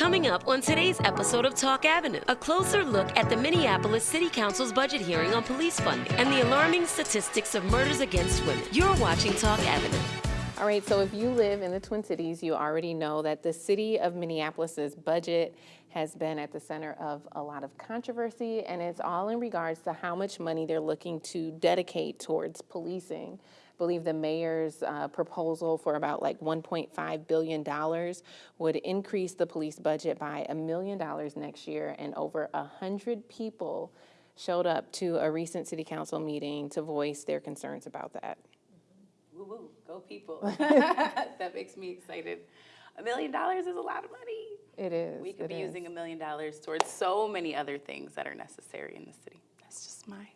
Coming up on today's episode of Talk Avenue, a closer look at the Minneapolis City Council's budget hearing on police funding and the alarming statistics of murders against women. You're watching Talk Avenue. All right, so if you live in the Twin Cities, you already know that the city of Minneapolis's budget has been at the center of a lot of controversy, and it's all in regards to how much money they're looking to dedicate towards policing. I believe the mayor's uh, proposal for about like $1.5 billion would increase the police budget by a million dollars next year, and over a hundred people showed up to a recent city council meeting to voice their concerns about that. Woo woo, go people. that makes me excited. A million dollars is a lot of money. It is. We could be is. using a million dollars towards so many other things that are necessary in the city. That's just my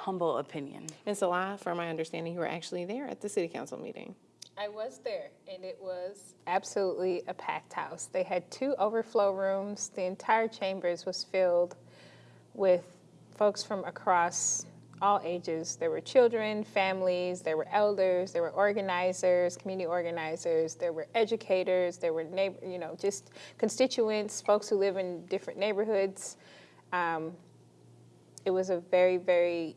humble opinion. And Salah, from my understanding, you were actually there at the city council meeting. I was there, and it was absolutely a packed house. They had two overflow rooms. The entire chambers was filled with folks from across all ages. There were children, families, there were elders, there were organizers, community organizers, there were educators, there were neighbor, you know, just constituents, folks who live in different neighborhoods. Um, it was a very, very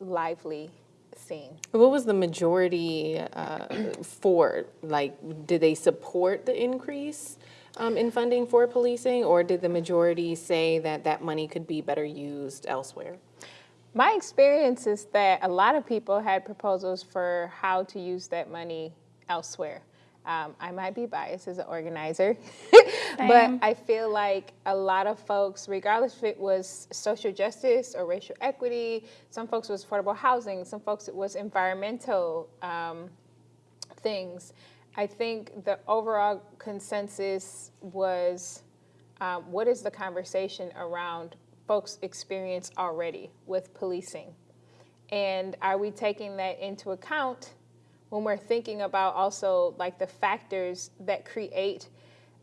lively scene. What was the majority uh, for? Like, did they support the increase um, in funding for policing, or did the majority say that that money could be better used elsewhere? My experience is that a lot of people had proposals for how to use that money elsewhere. Um, I might be biased as an organizer, but I feel like a lot of folks, regardless if it was social justice or racial equity, some folks it was affordable housing, some folks it was environmental um, things. I think the overall consensus was um, what is the conversation around folks' experience already with policing? And are we taking that into account when we're thinking about also like the factors that create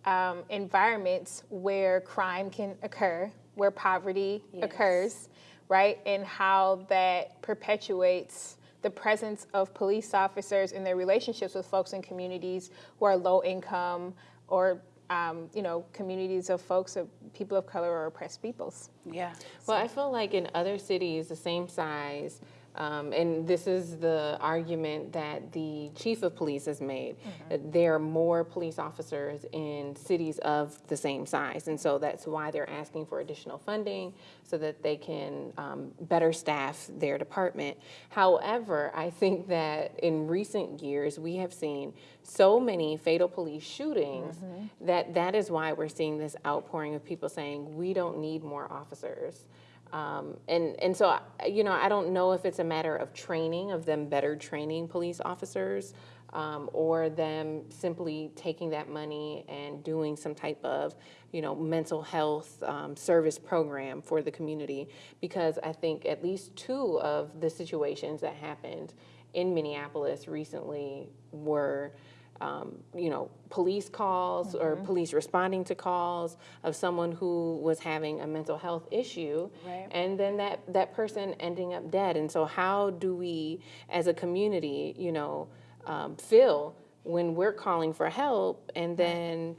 um, environments where crime can occur, where poverty occurs, right? And how that perpetuates the presence of police officers in their relationships with folks in communities who are low income or um, you know, communities of folks of people of color or oppressed peoples. Yeah. Well, I feel like in other cities the same size, um, and this is the argument that the chief of police has made. that There are more police officers in cities of the same size, and so that's why they're asking for additional funding so that they can um, better staff their department. However, I think that in recent years we have seen so many fatal police shootings that that is why we're seeing this outpouring of people saying we don't need more officers. Um, and, and so, you know, I don't know if it's a matter of training, of them better training police officers, um, or them simply taking that money and doing some type of, you know, mental health um, service program for the community. Because I think at least two of the situations that happened in Minneapolis recently were um, you know, police calls or police responding to calls of someone who was having a mental health issue, Right. and then that that person ending up dead. And so, how do we, as a community, you know, um, feel when we're calling for help, and then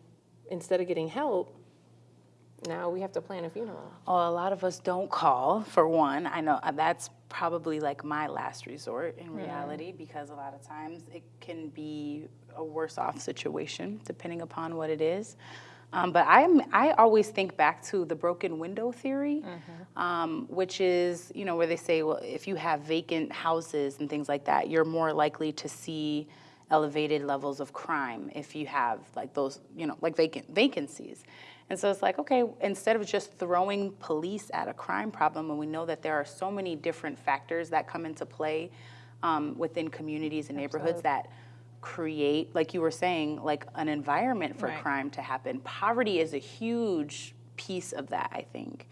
instead of getting help, now we have to plan a funeral? Oh, a lot of us don't call, for one. I know uh, that's probably like my last resort in reality because a lot of times it can be a worse off situation depending upon what it is. Um, but I'm, I always think back to the broken window theory, um, which is, you know, where they say, well, if you have vacant houses and things like that, you're more likely to see elevated levels of crime if you have like those, you know, like vacant vacancies. And so it's like, okay, instead of just throwing police at a crime problem, and we know that there are so many different factors that come into play um, within communities and neighborhoods that create, like you were saying, like an environment for Right. crime to happen. Poverty is a huge piece of that, I think.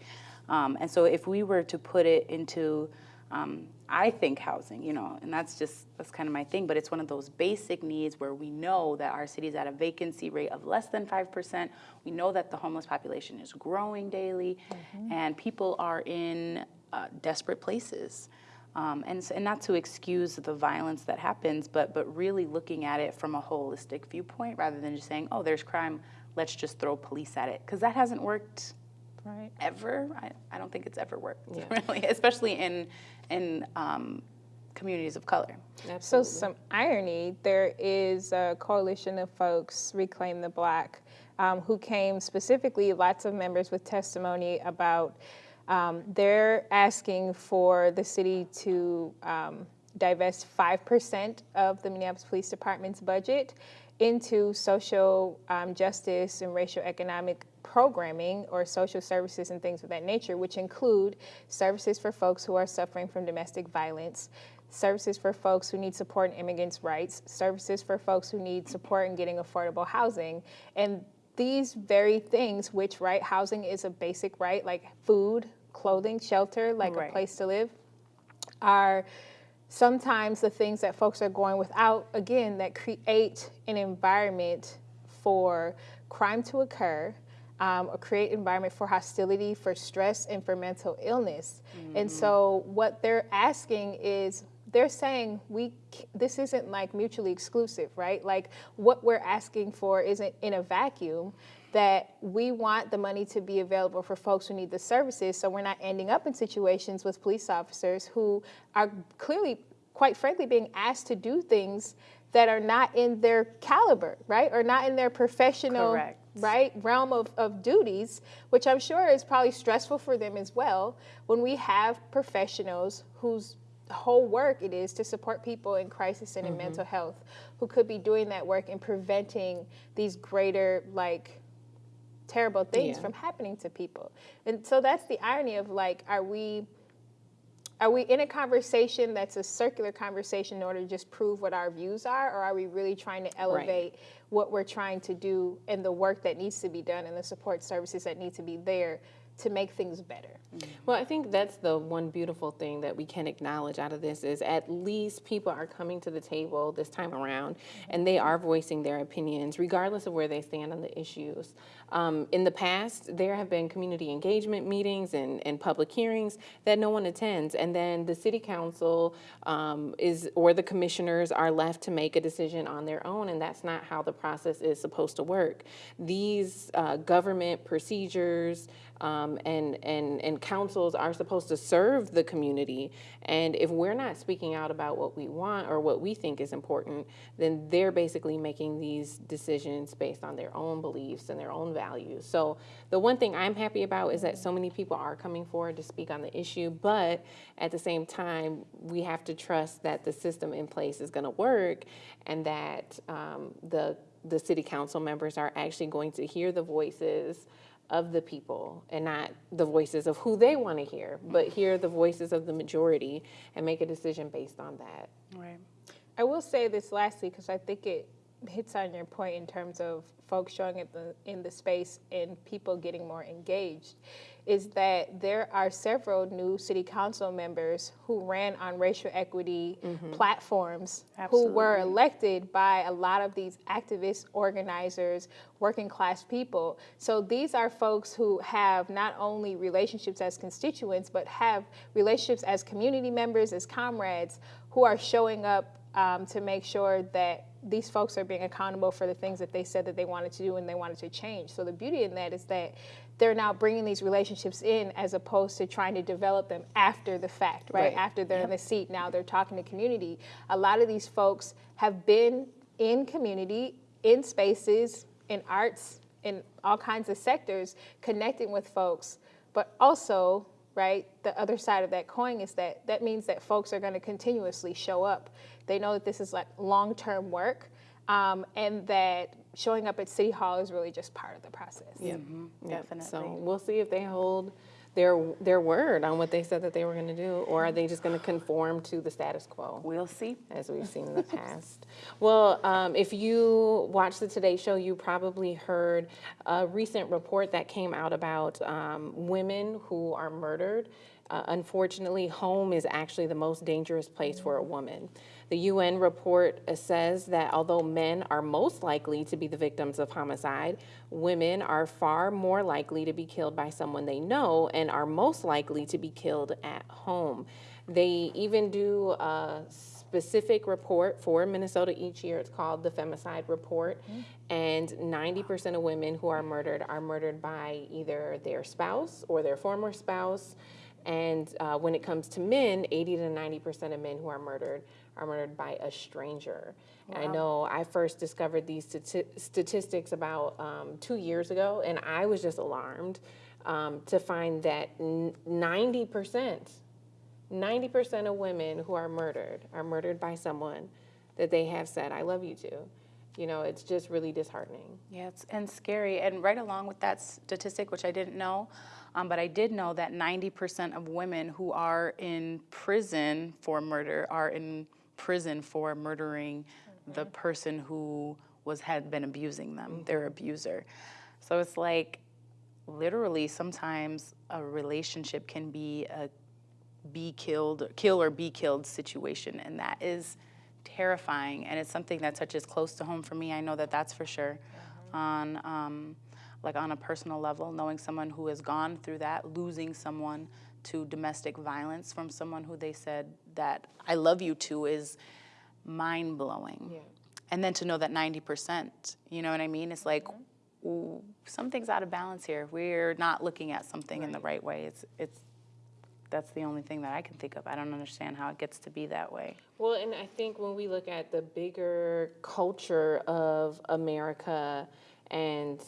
Um, and so if we were to put it into, um, I think housing, you know, and that's just, that's kind of my thing, but it's one of those basic needs where we know that our city's at a vacancy rate of less than 5%. We know that the homeless population is growing daily and people are in uh, desperate places. Um, and, and not to excuse the violence that happens, but, but really looking at it from a holistic viewpoint rather than just saying, oh, there's crime, let's just throw police at it because that hasn't worked Right. ever. I, I don't think it's ever worked, Yeah. really, especially in in um, communities of color. So some irony, there is a coalition of folks, Reclaim the Block, um, who came specifically, lots of members with testimony about um, they're asking for the city to um, divest 5% of the Minneapolis Police Department's budget into social um, justice and racial economic programming or social services and things of that nature, which include services for folks who are suffering from domestic violence, services for folks who need support in immigrants' rights, services for folks who need support in getting affordable housing. And these very things, which, right, housing is a basic right, like food, clothing, shelter, like Right. a place to live, are sometimes the things that folks are going without, again, that create an environment for crime to occur, um, or create environment for hostility, for stress, and for mental illness. And so what they're asking is, they're saying we this isn't like mutually exclusive, right? Like what we're asking for isn't in a vacuum. That we want the money to be available for folks who need the services, so we're not ending up in situations with police officers who are clearly, quite frankly, being asked to do things that are not in their caliber, right, or not in their professional Correct. Right? Realm of, of duties which i'm sure is probably stressful for them as well when we have professionals whose whole work it is to support people in crisis and in mm-hmm. mental health who could be doing that work and preventing these greater like terrible things Yeah. from happening to people. And so that's the irony of like are we are we in a conversation that's a circular conversation in order to just prove what our views are, or are we really trying to elevate what we're trying to do and the work that needs to be done and the support services that need to be there to make things better? Well, I think that's the one beautiful thing that we can acknowledge out of this is at least people are coming to the table this time around and they are voicing their opinions regardless of where they stand on the issues. Um, in the past, there have been community engagement meetings and, and public hearings that no one attends. And then the city council um, is, or the commissioners are left to make a decision on their own. And that's not how the process is supposed to work. These uh, government procedures, um, and, and, and councils are supposed to serve the community. And if we're not speaking out about what we want or what we think is important, then they're basically making these decisions based on their own beliefs and their own values. So the one thing I'm happy about is that so many people are coming forward to speak on the issue, but at the same time, we have to trust that the system in place is going to work and that um, the the city council members are actually going to hear the voices of the people and not the voices of who they want to hear, but hear the voices of the majority and make a decision based on that. Right. I will say this lastly because I think it hits on your point in terms of folks showing up the, in the space and people getting more engaged. Is that there are several new city council members who ran on racial equity mm-hmm. platforms who were elected by a lot of these activists, organizers, working class people. So these are folks who have not only relationships as constituents, but have relationships as community members, as comrades, who are showing up um, to make sure that these folks are being accountable for the things that they said that they wanted to do and they wanted to change. So the beauty in that is that they're now bringing these relationships in as opposed to trying to develop them after the fact, right? Right. After they're in the seat, now they're talking to community. A lot of these folks have been in community, in spaces, in arts, in all kinds of sectors, connecting with folks, but also right? The other side of that coin is that that means that folks are going to continuously show up. They know that this is like long term work, um, and that showing up at City Hall is really just part of the process. Yep. Definitely. So we'll see if they hold their their word on what they said that they were going to do, or are they just going to conform to the status quo? We'll see. as we've seen in the past. Well, um, if you watched the Today Show, you probably heard a recent report that came out about um, women who are murdered. Uh, unfortunately, home is actually the most dangerous place for a woman. The UN report uh, says that although men are most likely to be the victims of homicide, women are far more likely to be killed by someone they know and are most likely to be killed at home. They even do a specific report for Minnesota each year. It's called the Femicide Report. And 90% of women who are murdered are murdered by either their spouse or their former spouse. And uh, when it comes to men, 80 to 90% of men who are murdered are murdered by a stranger. I know I first discovered these stati- statistics about um, two years ago, and I was just alarmed um, to find that n- 90%, 90% of women who are murdered are murdered by someone that they have said, I love you to. You know, it's just really disheartening. Yeah, it's, and scary. And right along with that statistic, which I didn't know, um, but I did know that 90% of women who are in prison for murder are in prison for murdering the person who was had been abusing them, their abuser. So it's like literally sometimes a relationship can be a be killed, kill or be killed situation, and that is terrifying. And it's something that touches close to home for me. I know that that's for sure. On um, like on a personal level, knowing someone who has gone through that, losing someone to domestic violence from someone who they said that I love you to is mind blowing. Yeah. And then to know that 90%, you know what I mean? It's like ooh, something's out of balance here. We're not looking at something in the right way. It's it's that's the only thing that I can think of. I don't understand how it gets to be that way. Well, and I think when we look at the bigger culture of America and,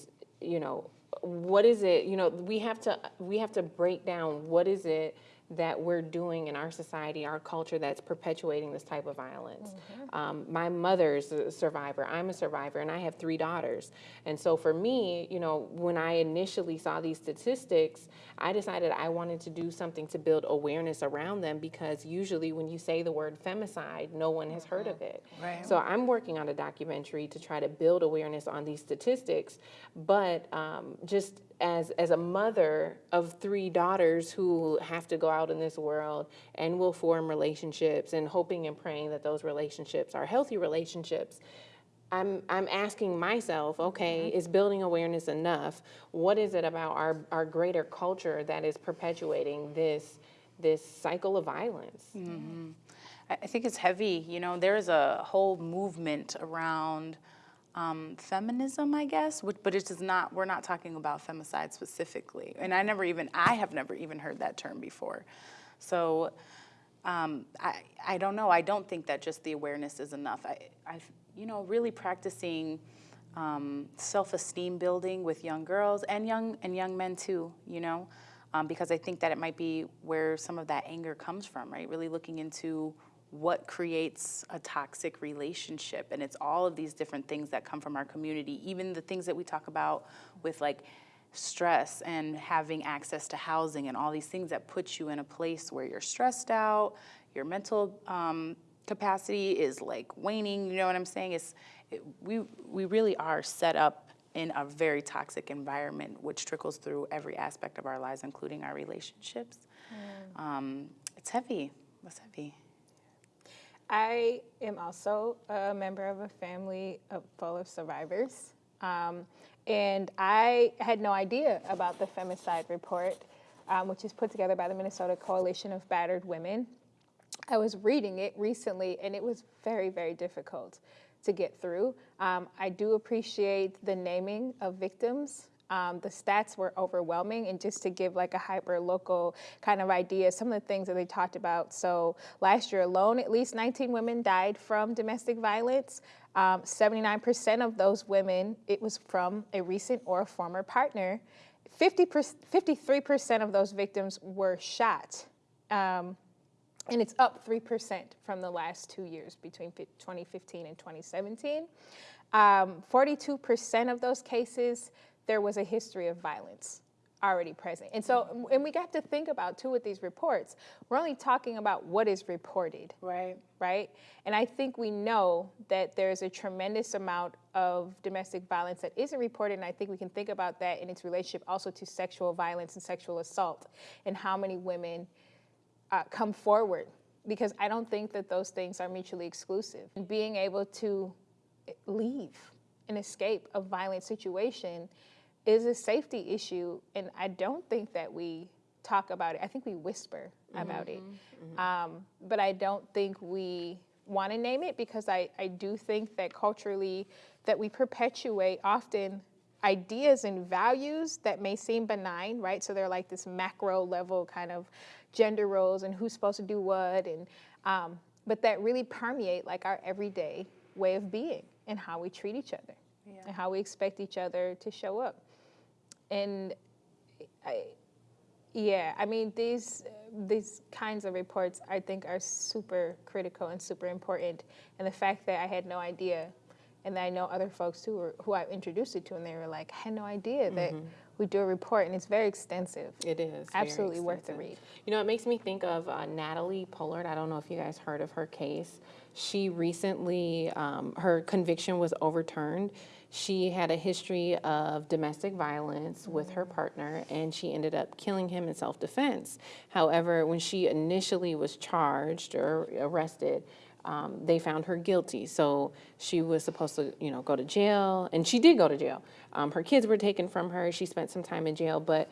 you know, what is it, you know, we have to we have to break down what is it that we're doing in our society, our culture that's perpetuating this type of violence. Um, my mother's a survivor, I'm a survivor, and I have three daughters. And so for me, you know, when I initially saw these statistics, I decided I wanted to do something to build awareness around them because usually when you say the word femicide, no one has heard of it. Right. So I'm working on a documentary to try to build awareness on these statistics, but um, just as as a mother of three daughters who have to go out in this world and will form relationships and hoping and praying that those relationships are healthy relationships. I'm, I'm asking myself, okay, mm-hmm. is building awareness enough? What is it about our, our greater culture that is perpetuating this, this cycle of violence? Mm-hmm. I I think it's heavy. You know, there's a whole movement around um, feminism, I guess, which, but it is not. We're not talking about femicide specifically. And I never even, I have never even heard that term before. So um, I, I don't know. I don't think that just the awareness is enough. I, I you know, really practicing um, self-esteem building with young girls and young and young men too. You know, um, because I think that it might be where some of that anger comes from. Right, really looking into what creates a toxic relationship, and it's all of these different things that come from our community. Even the things that we talk about with like stress and having access to housing and all these things that put you in a place where you're stressed out, your mental um, capacity is like waning. You know what I'm saying? It's it, we we really are set up in a very toxic environment, which trickles through every aspect of our lives, including our relationships. Um, it's heavy. It's heavy. I am also a member of a family full of survivors. Um, and I had no idea about the femicide report, um, which is put together by the Minnesota Coalition of Battered Women. I was reading it recently, and it was very, very difficult to get through. Um, I do appreciate the naming of victims. Um, the stats were overwhelming, and just to give like a hyper local kind of idea, some of the things that they talked about. So last year alone, at least 19 women died from domestic violence. Um, 79% of those women, it was from a recent or a former partner. 50 53% of those victims were shot. Um, and it's up 3% from the last two years between 2015 and 2017. Um, 42% of those cases, there was a history of violence already present. And so, and we got to think about too with these reports, we're only talking about what is reported, Right. right? And I think we know that there's a tremendous amount of domestic violence that isn't reported, and I think we can think about that in its relationship also to sexual violence and sexual assault, and how many women uh, come forward because I don't think that those things are mutually exclusive. And being able to leave and escape a violent situation is a safety issue, and I don't think that we talk about it. I think we whisper about it, um, but I don't think we want to name it because I, I do think that culturally that we perpetuate often ideas and values that may seem benign, right? So they're like this macro level kind of gender roles and who's supposed to do what, and um, but that really permeate like our everyday way of being and how we treat each other and how we expect each other to show up. And I, yeah, I mean these these kinds of reports I think are super critical and super important. And the fact that I had no idea, and I know other folks who were, who I introduced it to, and they were like, I had no idea that we do a report, and it's very extensive. It is. Absolutely worth the read. You know, it makes me think of uh, Natalie Pollard. I don't know if you guys heard of her case. She recently, um, her conviction was overturned. She had a history of domestic violence with her partner, and she ended up killing him in self defense. However, when she initially was charged or arrested, um, they found her guilty. So she was supposed to, you know, go to jail, and she did go to jail. Um, her kids were taken from her. She spent some time in jail, but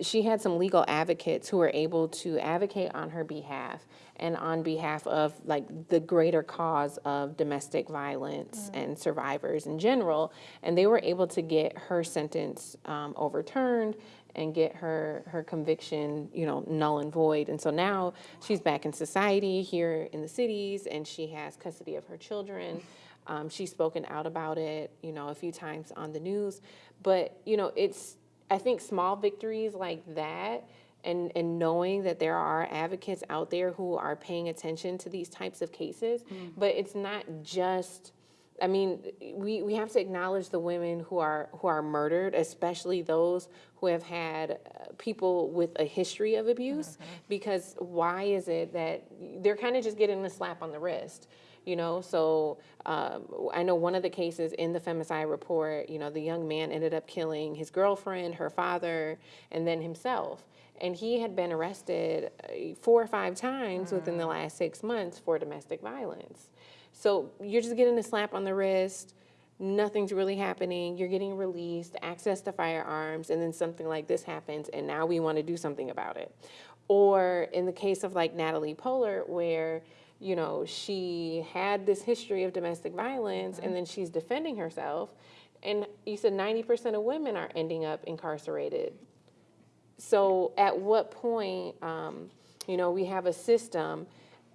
she had some legal advocates who were able to advocate on her behalf and on behalf of like the greater cause of domestic violence and survivors in general. And they were able to get her sentence um, overturned and get her her conviction, you know, null and void. And so now she's back in society here in the cities, and she has custody of her children. Um, she's spoken out about it, you know, a few times on the news. But you know, it's I think small victories like that. And, and knowing that there are advocates out there who are paying attention to these types of cases, but it's not just I mean, we, we have to acknowledge the women who are who are murdered, especially those who have had uh, people with a history of abuse. Because why is it that they're kind of just getting a slap on the wrist? You know, so um, I know one of the cases in the femicide report. You know, the young man ended up killing his girlfriend, her father, and then himself. And he had been arrested uh, four or five times within the last six months for domestic violence. So you're just getting a slap on the wrist. Nothing's really happening. You're getting released, access to firearms, and then something like this happens, and now we want to do something about it. Or in the case of like Natalie Pollard, where you know she had this history of domestic violence, and then she's defending herself, and you said 90% of women are ending up incarcerated so at what point, um, you know, we have a system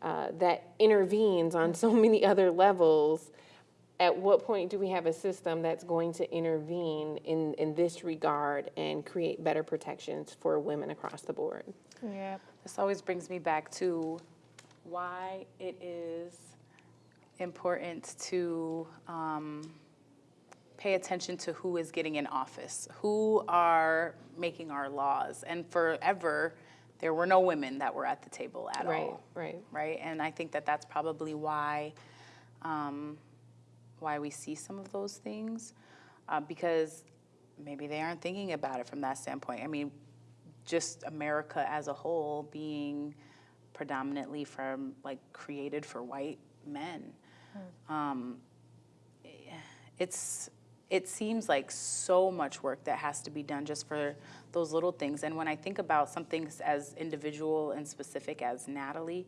uh, that intervenes on so many other levels. At what point do we have a system that's going to intervene in, in this regard and create better protections for women across the board? Yeah. This always brings me back to why it is important to um, pay attention to who is getting in office, who are making our laws. And forever, there were no women that were at the table at Right, all. right. Right, Right, and I think that that's probably why, um, why we see some of those things, uh, because maybe they aren't thinking about it from that standpoint. I mean, just America as a whole being predominantly from like created for white men. Um, it's it seems like so much work that has to be done just for those little things. And when I think about something as individual and specific as Natalie,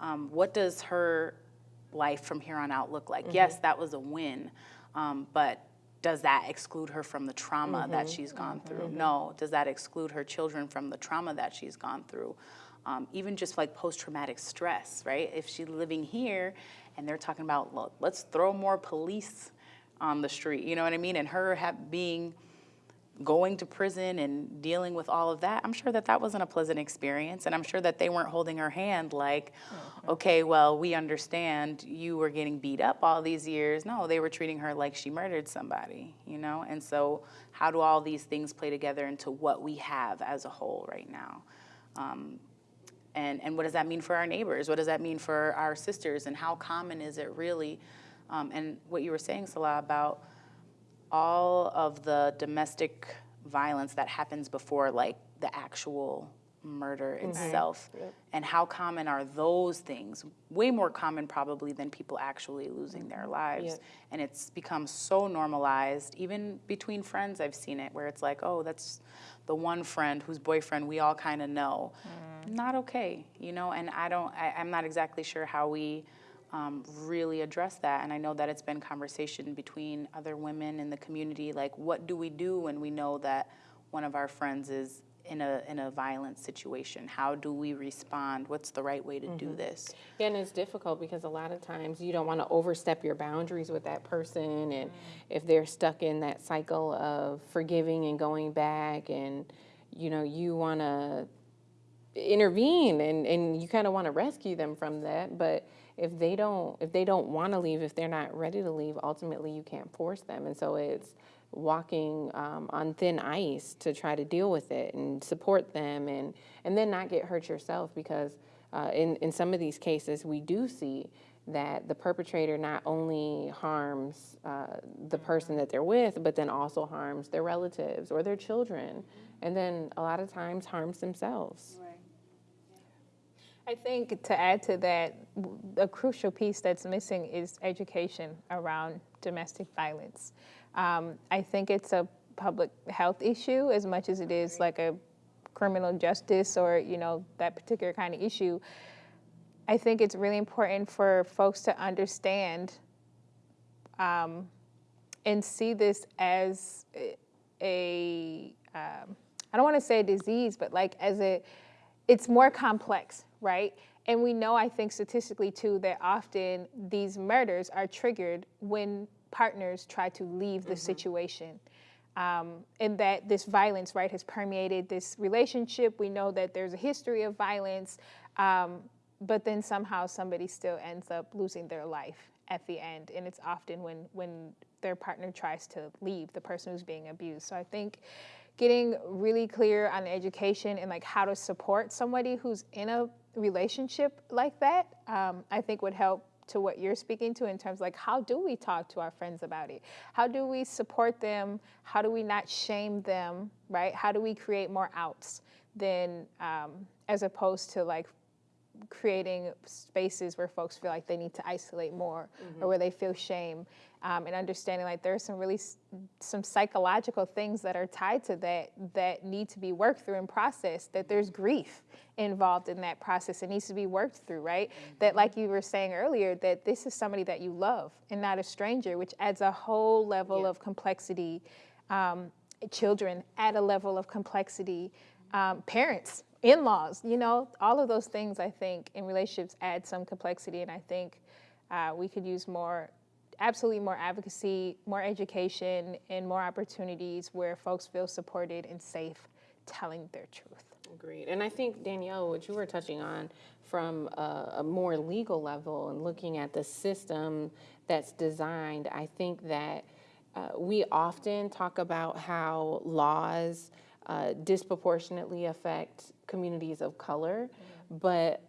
um, what does her life from here on out look like? Yes, that was a win, um, but does that exclude her from the trauma that she's gone through? No. Does that exclude her children from the trauma that she's gone through? Um, even just like post traumatic stress, right? If she's living here and they're talking about, look, let's throw more police on the street, you know what I mean? And her ha- being going to prison and dealing with all of that, I'm sure that that wasn't a pleasant experience. And I'm sure that they weren't holding her hand like, okay, well, we understand you were getting beat up all these years. No, they were treating her like she murdered somebody, you know? And so, how do all these things play together into what we have as a whole right now? Um, and, and what does that mean for our neighbors? What does that mean for our sisters? And how common is it really? Um, and what you were saying, Salah, about all of the domestic violence that happens before like the actual murder mm-hmm. itself and how common are those things? Way more common probably than people actually losing their mm-hmm. lives. Yep. and it's become so normalized even between friends i've seen it where it's like oh that's the one friend whose boyfriend we all kind of know mm-hmm. not okay you know? And i don't I, i'm not exactly sure how we um, really address that. And I know that it's been conversation between other women in the community, like what do we do when we know that one of our friends is in a, in a violent situation? How do we respond? What's the right way to do this? Yeah, and it's difficult because a lot of times you don't want to overstep your boundaries with that person, and if they're stuck in that cycle of forgiving and going back, and you know you want to intervene and, and you kind of want to rescue them from that, but if they don't if they don't want to leave, if they're not ready to leave, ultimately you can't force them, and so it's walking um, on thin ice to try to deal with it and support them and and then not get hurt yourself because uh, in in some of these cases we do see that the perpetrator not only harms uh, the person that they're with but then also harms their relatives or their children. And then a lot of times harms themselves I think to add to that, a crucial piece that's missing is education around domestic violence. Um, I think it's a public health issue as much as it is like a criminal justice or you know that particular kind of issue. I think it's really important for folks to understand um, and see this as a, um, I don't want to say a disease, but like as a, it's more complex, right? And we know, I think statistically too, that often these murders are triggered when partners try to leave the situation. Um, and that this violence, right, has permeated this relationship. We know that there's a history of violence, um, but then somehow somebody still ends up losing their life at the end. And it's often when, when their partner tries to leave, the person who's being abused. So I think getting really clear on education and like how to support somebody who's in a relationship like that, um, I think would help to what you're speaking to in terms like how do we talk to our friends about it? How do we support them? How do we not shame them? Right? How do we create more outs than um, as opposed to like creating spaces where folks feel like they need to isolate more or where they feel shame um, and understanding like there's some really s- some psychological things that are tied to that that need to be worked through and processed that there's grief involved in that process. It needs to be worked through right? That like you were saying earlier that this is somebody that you love and not a stranger which adds a whole level of complexity um, children add a level of complexity um, parents in-laws you know all of those things i think in relationships add some complexity and i think uh, we could use more absolutely more advocacy more education and more opportunities where folks feel supported and safe telling their truth Agreed. And I think, Danielle, what you were touching on from a, a more legal level and looking at the system that's designed, I think that uh, we often talk about how laws uh, disproportionately affect communities of color, but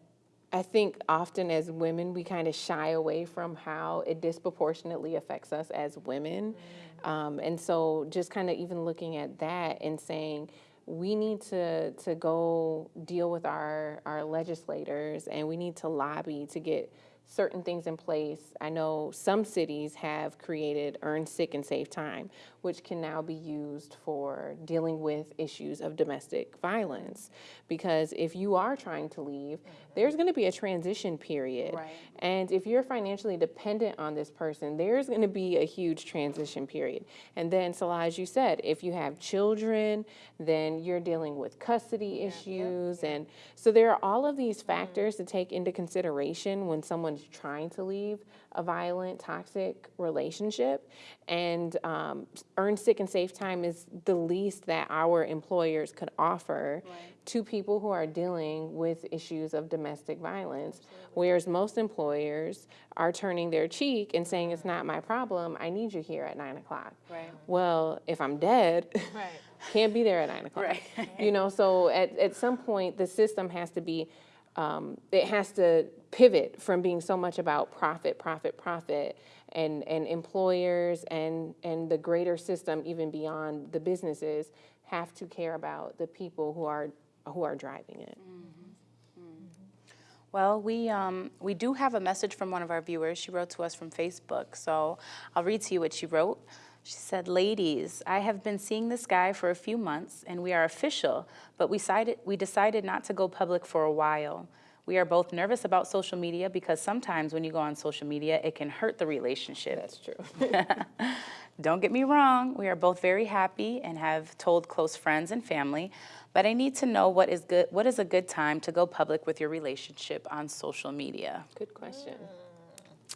I think often as women, we kind of shy away from how it disproportionately affects us as women. Um, and so just kind of even looking at that and saying, we need to, to go deal with our, our legislators and we need to lobby to get certain things in place. I know some cities have created earn sick and safe time, which can now be used for dealing with issues of domestic violence. Because if you are trying to leave, there's going to be a transition period. Right. And if you're financially dependent on this person, there's going to be a huge transition period. And then, Salah, as you said, if you have children, then you're dealing with custody issues. And so there are all of these mm-hmm. factors to take into consideration when someone's trying to leave a violent, toxic relationship. And um, earn sick and safe time is the least that our employers could offer to people who are dealing with issues of domestic violence. Whereas most employers are turning their cheek and saying, It's not my problem, I need you here at nine o'clock. Right. Well, if I'm dead, Right. can't be there at nine o'clock. Right. You know, so at, at some point, the system has to be, um, it has to pivot from being so much about profit, profit, profit, and, and employers and, and the greater system, even beyond the businesses, have to care about the people who are, who are driving it. Well, we, um, we do have a message from one of our viewers. She wrote to us from Facebook, so I'll read to you what she wrote. She said, Ladies, I have been seeing this guy for a few months and we are official, but we decided, we decided not to go public for a while. We are both nervous about social media because sometimes when you go on social media, it can hurt the relationship. That's true. Don't get me wrong, we are both very happy and have told close friends and family, but I need to know what is good what is a good time to go public with your relationship on social media. Good question.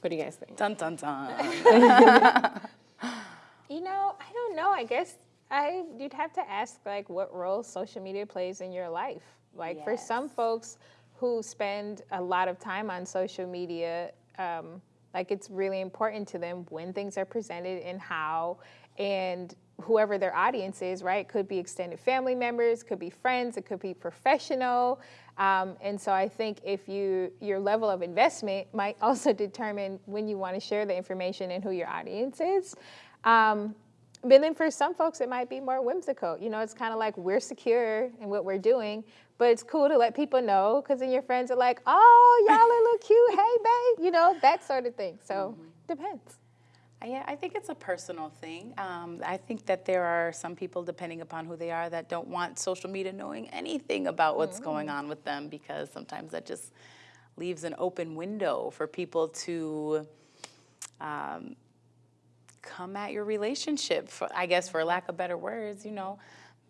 What do you guys think? Dun dun dun. You know, I don't know. I guess I you'd have to ask like what role social media plays in your life. Like for some folks who spend a lot of time on social media, um, like it's really important to them when things are presented and how, and whoever their audience is, right? Could be extended family members, could be friends, it could be professional. Um, and so I think if you your level of investment might also determine when you want to share the information and who your audience is. Um, but then for some folks, it might be more whimsical. You know, it's kind of like we're secure in what we're doing, but it's cool to let people know because then your friends are like, oh, y'all are look cute. Hey, babe. You know, that sort of thing. So depends. Yeah, I think it's a personal thing. Um, I think that there are some people, depending upon who they are, that don't want social media knowing anything about what's going on with them because sometimes that just leaves an open window for people to um, come at your relationship. For, I guess, for lack of better words, you know,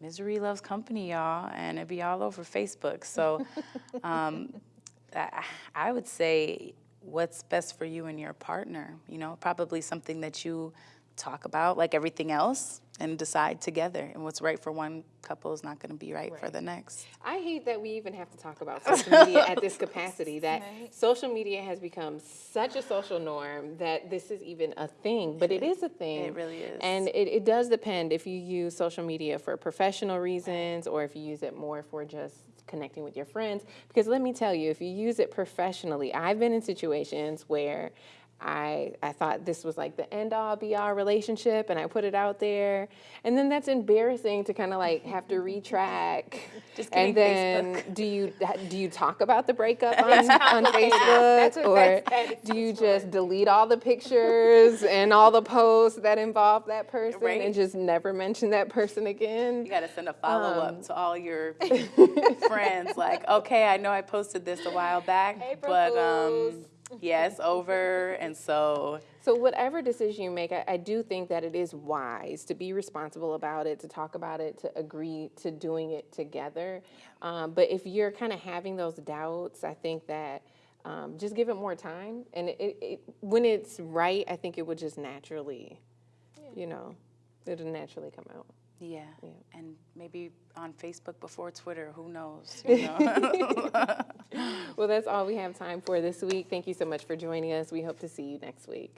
misery loves company, y'all, and it'd be all over Facebook. So um, I, I would say what's best for you and your partner, you know, probably something that you talk about like everything else and decide together. And what's right for one couple is not going to be right, for the next. I hate that we even have to talk about social media at this capacity. That social media has become such a social norm that this is even a thing. But it is a thing. It really is. And it, it does depend if you use social media for professional reasons or if you use it more for just connecting with your friends. Because let me tell you, if you use it professionally, I've been in situations where I, I thought this was like the end all be all relationship and I put it out there. And then that's embarrassing to kind of like have to retrack. Just and then do you do you talk about the breakup on, on Facebook That's or that's- do you just delete all the pictures and all the posts that involve that person Right. and just never mention that person again? You got to send a follow Um, up to all your friends, like, okay, I know I posted this a while back, April but um, Yeah, it's over. And so, So whatever decision you make, I, I do think that it is wise to be responsible about it, to talk about it, to agree to doing it together. Um, but if you're kind of having those doubts, I think that um, just give it more time. And it, it, it, when it's right, I think it would just naturally, you know, it'll naturally come out. Yeah. And maybe on Facebook before Twitter, who knows? You know? Well, that's all we have time for this week. Thank you so much for joining us. We hope to see you next week.